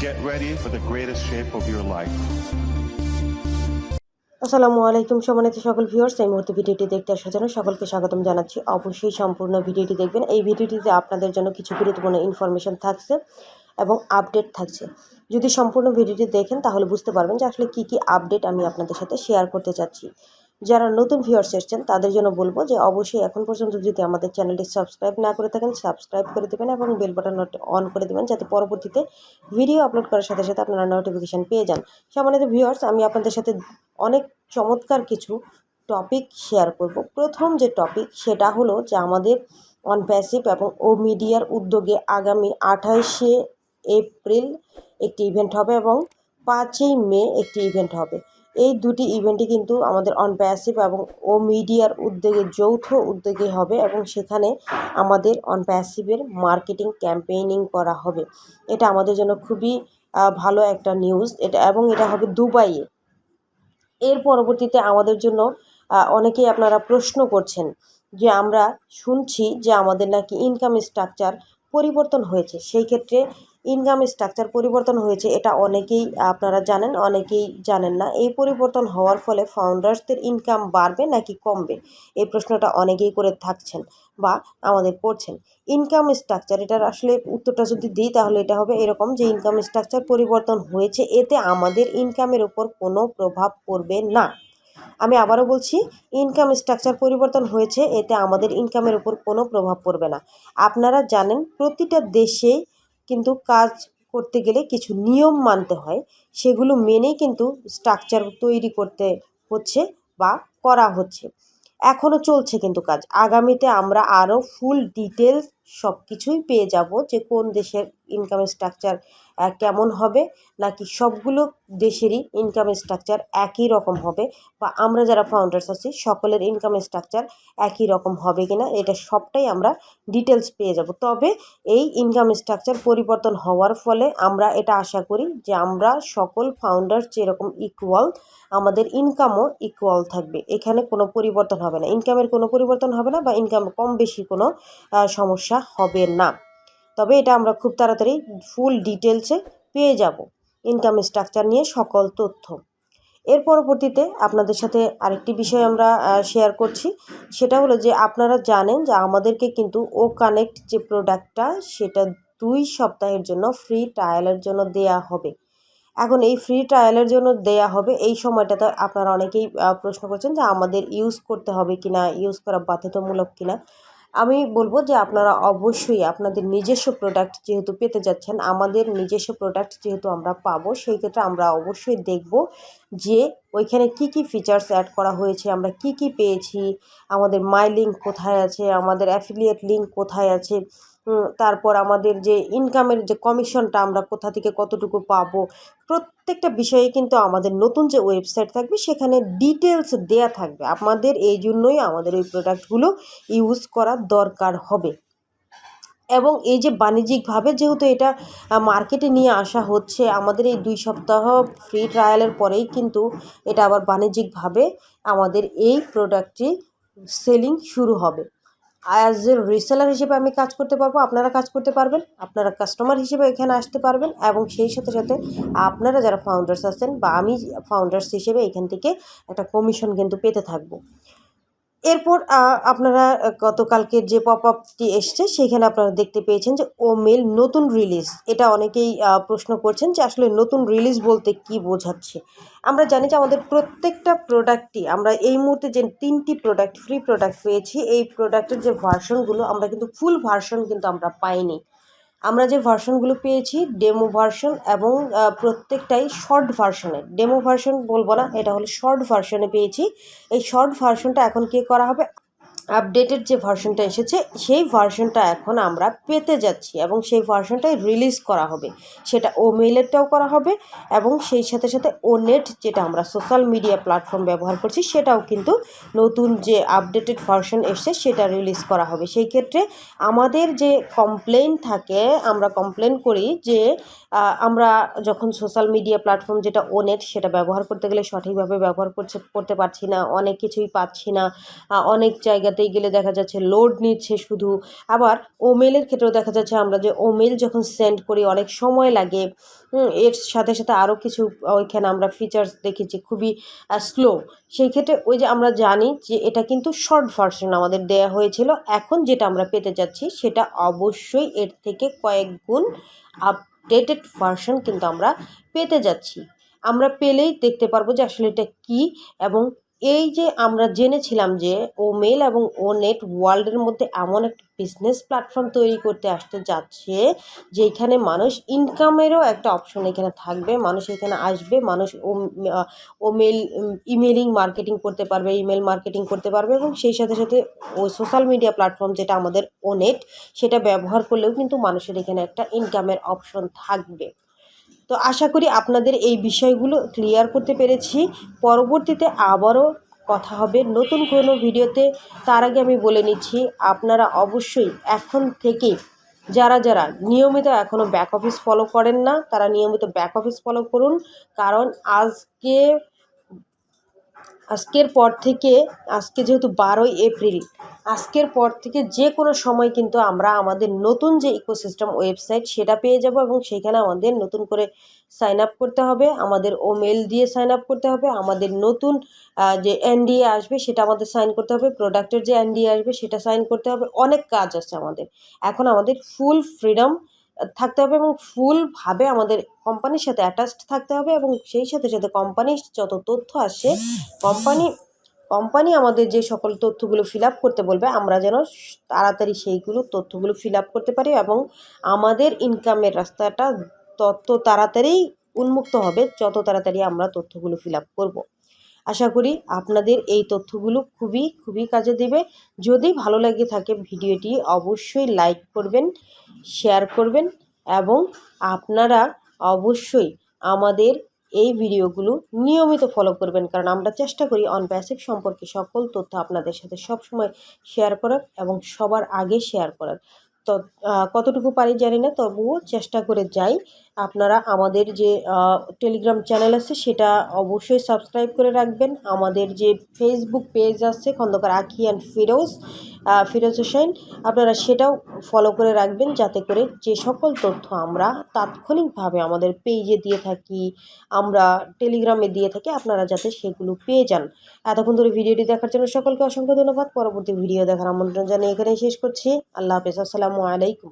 Get ready for the greatest shape of your life. আসসালামু আলাইকুম সম্মানিত সকল ভিউয়ার্স এই মুহূর্তে ভিডিওটি দেখতে আসার জন্য সকলকে স্বাগতম জানাচ্ছি। অবশ্যই সম্পূর্ণ ভিডিওটি দেখবেন। এই ভিডিওটিতে আপনাদের জন্য কিছু গুরুত্বপূর্ণ ইনফরমেশন থাকছে এবং আপডেট থাকছে। যদি সম্পূর্ণ ভিডিওটি দেখেন, তাহলে বুঝতে পারবেন যে আসলে কী কী আপডেট আমি আপনাদের সাথে শেয়ার করতে চাচ্ছি। যারা নতুন ভিউয়ার্স এসছেন, তাদের জন্য বলব যে অবশ্যই এখন পর্যন্ত যদি আমাদের চ্যানেলটি সাবস্ক্রাইব না করে থাকেন সাবস্ক্রাইব করে দেবেন এবং বেল বাটন অন করে দেবেন যাতে পরবর্তীতে ভিডিও আপলোড করার সাথে সাথে আপনারা নোটিফিকেশান পেয়ে যান। সম্মানিত ভিউয়ার্স আমি আপনাদের সাথে অনেক চমৎকার কিছু টপিক শেয়ার করব। প্রথম যে টপিক সেটা হলো যে আমাদের অন প্যাসিভ এবং ও মিডিয়ার উদ্যোগে আগামী আঠাইশে এপ্রিল একটি ইভেন্ট হবে এবং পাঁচই মে একটি ইভেন্ট হবে। এই দুটি ইভেন্টই কিন্তু আমাদের অন প্যাসিভ এবং ও মিডিয়ার উদ্যোগে, যৌথ উদ্যোগে হবে এবং সেখানে আমাদের অন প্যাসিভের মার্কেটিং ক্যাম্পেইনিং করা হবে। এটা আমাদের জন্য খুবই ভালো একটা নিউজ এটা, এবং এটা হবে দুবাইয়ে। এর পরবর্তীতে আমাদের জন্য অনেকেই আপনারা প্রশ্ন করছেন যে আমরা শুনছি যে আমাদের নাকি ইনকাম স্ট্রাকচার পরিবর্তন হয়েছে। সেই ক্ষেত্রে ইনকাম স্ট্রাকচার পরিবর্তন হয়েছে, এটা অনেকেই, আপনারা জানেন, অনেকেই জানেন না। এই পরিবর্তন হওয়ার ফলে ফাউন্ডার্সদের ইনকাম বাড়বে নাকি কমবে? এই প্রশ্নটা অনেকেই করে থাকছেন বা আমাদের করছেন। ইনকাম স্ট্রাকচার এটার আসলে উত্তরটা যদি দিই, তাহলে এটা হবে এরকম যে ইনকাম স্ট্রাকচার পরিবর্তন হয়েছে, এতে আমাদের ইনকামের উপর কোনো প্রভাব পড়বে না। আমি আবারও বলছি ইনকাম স্ট্রাকচার পরিবর্তন হয়েছে, এতে আমাদের ইনকামের উপর কোনো প্রভাব পড়বে না। আপনারা জানেন, প্রতিটা দেশে কিন্তু কাজ করতে গেলে কিছু নিয়ম মানতে হয়, সেগুলো মেনেই কিন্তু স্ট্রাকচার তৈরি করতে হচ্ছে বা করা হচ্ছে। এখনও চলছে কিন্তু কাজ। আগামীতে আমরা আরও ফুল ডিটেলস সব কিছুই পেয়ে যাব যে কোন দেশের ইনকামের স্ট্রাকচার কেমন হবে? নাকি সবগুলো দেশেরই ইনকাম স্ট্রাকচার একই রকম হবে? বা আমরা যারা ফাউন্ডার্স আছি, সকলের ইনকাম স্ট্রাকচার একই রকম হবে কি না এটা সবটাই আমরা ডিটেলস পেয়ে যাব। তবে এই ইনকাম স্ট্রাকচার পরিবর্তন হওয়ার ফলে আমরা এটা আশা করি যে আমরা সকল ফাউন্ডার যেরকম ইকুয়াল আমাদের ইনকামও ইকুয়াল থাকবে। এখানে কোনো পরিবর্তন হবে না। ইনকামের কোনো পরিবর্তন হবে না বা ইনকাম কম বেশি কোনো সমস্যা হবে না। তবে এটা আমরা খুব তাড়াতাড়ি ফুল ডিটেলসে পেয়ে যাব ইনকাম স্ট্রাকচার নিয়ে সকল তথ্য। এর পরবর্তীতে আপনাদের সাথে আরেকটি বিষয় আমরা শেয়ার করছি। সেটা হলো যে আপনারা জানেন যে আমাদেরকে কিন্তু ও কানেক্ট যে প্রোডাক্টটা সেটা দুই সপ্তাহের জন্য ফ্রি ট্রায়ালের জন্য দেয়া হবে। এখন এই ফ্রি ট্রায়ালের জন্য দেয়া হবে, এই সময়টাতে আপনারা অনেকেই প্রশ্ন করছেন যে আমাদের ইউজ করতে হবে কি না ইউজ করা বাধ্যতামূলক কিনা। আমি বলব যে আপনারা অবশ্যই আপনাদের নিজস্ব প্রোডাক্ট যেহেতু পেতে যাচ্ছেন, আমাদের নিজস্ব প্রোডাক্ট যেহেতু আমরা পাবো, সেই ক্ষেত্রে আমরা অবশ্যই দেখব যে ওইখানে কি কি ফিচার্স অ্যাড করা হয়েছে, আমরা কি কি পেয়েছি, আমাদের মাই লিঙ্ক কোথায় আছে, আমাদের অ্যাফিলিয়েট লিঙ্ক কোথায় আছে তারপর আমাদের যে ইনকামের যে কমিশনটা আমরা কোথা থেকে কতটুকু পাবো, প্রত্যেকটা বিষয়ে কিন্তু আমাদের নতুন যে ওয়েবসাইট থাকবে, সেখানে ডিটেলস দেয়া থাকবে। আমাদের এই জন্যই আমাদের ওই প্রোডাক্টগুলো ইউজ করার দরকার হবে। এবং এই যে বাণিজ্যিকভাবে যেহেতু এটা মার্কেটে নিয়ে আসা হচ্ছে, আমাদের এই দুই সপ্তাহ ফ্রি ট্রায়ালের পরেই কিন্তু এটা আবার বাণিজ্যিকভাবে আমাদের এই প্রোডাক্টটি সেলিং শুরু হবে। অ্যাজ এ রিসেলার হিসেবে আমি কাজ করতে পারব, আপনারা কাজ করতে পারবেন, আপনারা কাস্টমার হিসেবে এখানে আসতে পারবেন এবং সেই সাথে সাথে আপনারা যারা ফাউন্ডার্স আছেন বা আমি ফাউন্ডার্স হিসেবে এখান থেকে একটা কমিশন কিন্তু পেতে থাকব। এরপর আপনারা গতকালকের যে পপ আপটি এসছে সেইখানে আপনারা দেখতে পেয়েছেন যে ও মেল নতুন রিলিজ। এটা অনেকেই প্রশ্ন করছেন যে আসলে নতুন রিলিজ বলতে কি বোঝাচ্ছে? আমরা জানি যে আমাদের প্রত্যেকটা প্রোডাক্টই, আমরা এই মুহূর্তে যে তিনটি প্রোডাক্ট, ফ্রি প্রোডাক্ট পেয়েছি, এই প্রোডাক্টের যে ভার্সনগুলো, আমরা কিন্তু ফুল ভার্সন কিন্তু আমরা পাইনি। আমরা যে ভার্সনগুলো পেয়েছি, ডেমো ভার্সন এবং প্রত্যেকটাই শর্ট ভার্সনে। ডেমো ভার্সন বলব না, এটা হলো শর্ট ভার্সনে পেয়েছি। এই শর্ট ভার্সনটা এখন কে করা হবে? আপডেটেড যে ভার্সনটা এসেছে, সেই ভার্সনটা এখন আমরা পেতে যাচ্ছি এবং সেই ভার্সনটাই রিলিজ করা হবে। সেটা ও মেইলেরটাও করা হবে এবং সেই সাথে সাথে ও নেট যেটা আমরা সোশ্যাল মিডিয়া প্ল্যাটফর্ম ব্যবহার করছি, সেটাও কিন্তু নতুন যে আপডেটেড ভার্সন এসছে, সেটা রিলিজ করা হবে। সেই ক্ষেত্রে আমাদের যে কমপ্লেন থাকে, আমরা কমপ্লেন করি যে আমরা যখন সোশ্যাল মিডিয়া প্ল্যাটফর্ম যেটা ওনেট সেটা ব্যবহার করতে গেলে সঠিকভাবে ব্যবহার করছে, করতে পারছি না, অনেক কিছুই পাচ্ছি না অনেক জায়গাতে জায়গাতেই গেলে দেখা যাচ্ছে লোড নিচ্ছে শুধু। আবার ওমেলের ক্ষেত্রেও দেখা যাচ্ছে আমরা যে ওমেল যখন সেন্ড করি, অনেক সময় লাগে। এর সাথে সাথে আরও কিছু, ওইখানে আমরা ফিচার্স দেখেছি, খুবই স্লো সেই ক্ষেত্রে ওই যে আমরা জানি যে এটা কিন্তু শর্ট ভার্সন আমাদের দেয়া হয়েছিল। এখন যেটা আমরা পেতে যাচ্ছি, সেটা অবশ্যই এর থেকে কয়েক গুণ আপডেটেড ভার্সন কিন্তু আমরা পেতে যাচ্ছি। আমরা পেলেই দেখতে পারব যে আসলে এটা কী এবং এই যে আমরা জেনেছিলাম যে ও মেল এবং ও নেট ওয়ার্ল্ডের মধ্যে এমন একটা বিজনেস প্ল্যাটফর্ম তৈরি করতে আসতে যাচ্ছে যেখানে মানুষ ইনকামেরও একটা অপশন এখানে থাকবে। মানুষ এখানে আসবে, মানুষ ও মেল ইমেলিং মার্কেটিং করতে পারবে ইমেল মার্কেটিং করতে পারবে এবং সেই সাথে সাথে ও সোশ্যাল মিডিয়া প্ল্যাটফর্ম যেটা আমাদের ও নেট সেটা ব্যবহার করলেও কিন্তু মানুষের এখানে একটা ইনকামের অপশন থাকবে। তো আশা করি আপনাদের এই বিষয়গুলো ক্লিয়ার করতে পেরেছি। পরবর্তীতে আবারও কথা হবে নতুন কোনো ভিডিওতে। তার আগে আমি বলে নিচ্ছি, আপনারা অবশ্যই এখন থেকে যারা যারা নিয়মিত এখনও ব্যাক অফিস ফলো করেন না, তারা নিয়মিত ব্যাক অফিস ফলো করুন। কারণ আজকে আজকের পর থেকে, আজকে যেহেতু বারোই এপ্রিল, আজকের পর থেকে যে কোনো সময় কিন্তু আমরা আমাদের নতুন যে ইকোসিস্টেম ওয়েবসাইট সেটা পেয়ে যাব এবং সেখানে আমাদের নতুন করে সাইন আপ করতে হবে, আমাদের ও মেল দিয়ে সাইন আপ করতে হবে, আমাদের নতুন যে এনডিএ আসবে সেটা আমাদের সাইন করতে হবে প্রোডাক্টের যে এনডিএ আসবে সেটা সাইন করতে হবে, অনেক কাজ আছে আমাদের। এখন আমাদের ফুল ফ্রিডম থাকতে হবে এবং ফুলভাবে আমাদের কোম্পানির সাথে অ্যাটাচড থাকতে হবে এবং সেই সাথে সাথে কোম্পানির যত তথ্য আসে কোম্পানি কোম্পানি আমাদের যে সকল তথ্যগুলো ফিল আপ করতে বলবে, আমরা যেন তাড়াতাড়ি সেইগুলো তথ্যগুলো ফিল আপ করতে পারি এবং আমাদের ইনকামের রাস্তাটা তত তাড়াতাড়ি উন্মুক্ত হবে, যত তাড়াতাড়ি আমরা তথ্যগুলো ফিল আপ করব। আশা করি আপনাদের এই তথ্যগুলো খুবই খুবই কাজে দেবে। যদি ভালো লাগে থাকে ভিডিওটি, অবশ্যই লাইক করবেন শেয়ার করবেন এবং আপনারা অবশ্যই আমাদের এই ভিডিওগুলো নিয়মিত ফলো করবেন। কারণ আমরা চেষ্টা করি অন প্যাসিভ সম্পর্কে সকল তথ্য আপনাদের সাথে সবসময় শেয়ার করার এবং সবার আগে শেয়ার করার। কতটুকু পারি জানি না, তবুও চেষ্টা করে যাই। আপনারা আমাদের যে টেলিগ্রাম চ্যানেল আছে, সেটা অবশ্যই সাবস্ক্রাইব করে রাখবেন। আমাদের যে ফেসবুক পেজ আছে, খন্দকার আখি অ্যান্ড ফিরোজ ফিরোজ হোসেন, আপনারা সেটাও ফলো করে রাখবেন, যাতে করে যে সকল তথ্য আমরা তাৎক্ষণিকভাবে আমাদের পেজে দিয়ে থাকি, আমরা টেলিগ্রামে দিয়ে থাকি, আপনারা যাতে সেগুলো পেয়ে যান। এতক্ষণ ধরে ভিডিওটি দেখার জন্য সকলকে অসংখ্য ধন্যবাদ। পরবর্তী ভিডিও দেখার আমন্ত্রণ জানিয়ে এখানেই শেষ করছি। আল্লাহ হাফেজ। আসসালামু আলাইকুম।